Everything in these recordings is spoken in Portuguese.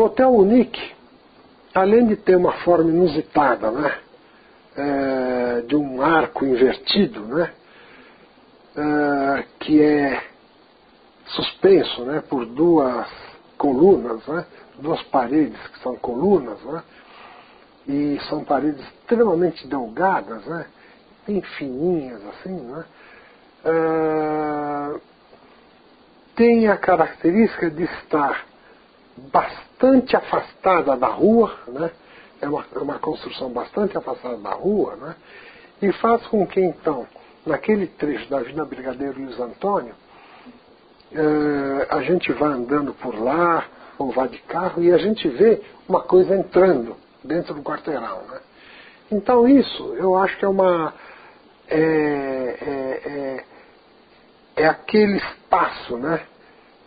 O Hotel Unique, além de ter uma forma inusitada, né? É, de um arco invertido, né? É, que é suspenso né? por duas colunas, né? duas paredes que são colunas, né? e são paredes extremamente delgadas, né? bem fininhas assim, né? É, tem a característica de estar bastante afastada da rua, né? é uma, é uma construção bastante afastada da rua, né? e faz com que então, naquele trecho da Avenida Brigadeiro Luiz Antônio, é, a gente vá andando por lá, ou vá de carro, e a gente vê uma coisa entrando dentro do quarteirão. Né? Então isso eu acho que é uma. É, é, é, é aquele espaço, né?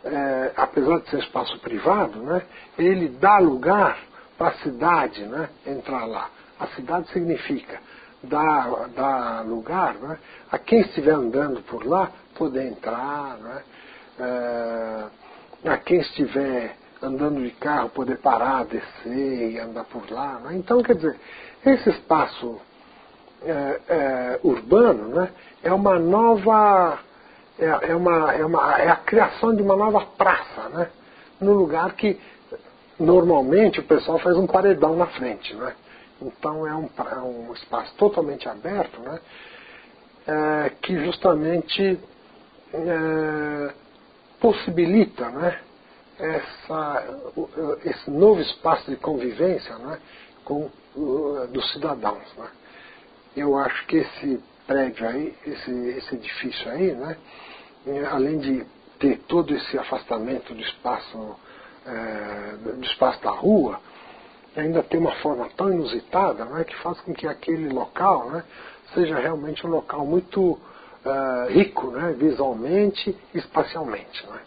É, apesar de ser espaço privado, né? ele dá lugar para a cidade né? entrar lá. A cidade significa dar, dar lugar né? a quem estiver andando por lá poder entrar, né? É, a quem estiver andando de carro poder parar, descer e andar por lá. Né? Então, quer dizer, esse espaço é, é, urbano né, é uma nova. É, é, uma, é, uma, é a criação de uma nova praça, né? no lugar que normalmente o pessoal faz um paredão na frente. Né? Então é um, é um espaço totalmente aberto né? É, que justamente é, possibilita né? essa, esse novo espaço de convivência né, com dos cidadãos. Né. Eu acho que esse prédio aí, esse, esse edifício aí, né, além de ter todo esse afastamento do espaço, é, do espaço da rua, ainda tem uma forma tão inusitada né, que faz com que aquele local né, seja realmente um local muito uh, rico né, visualmente e espacialmente. Né.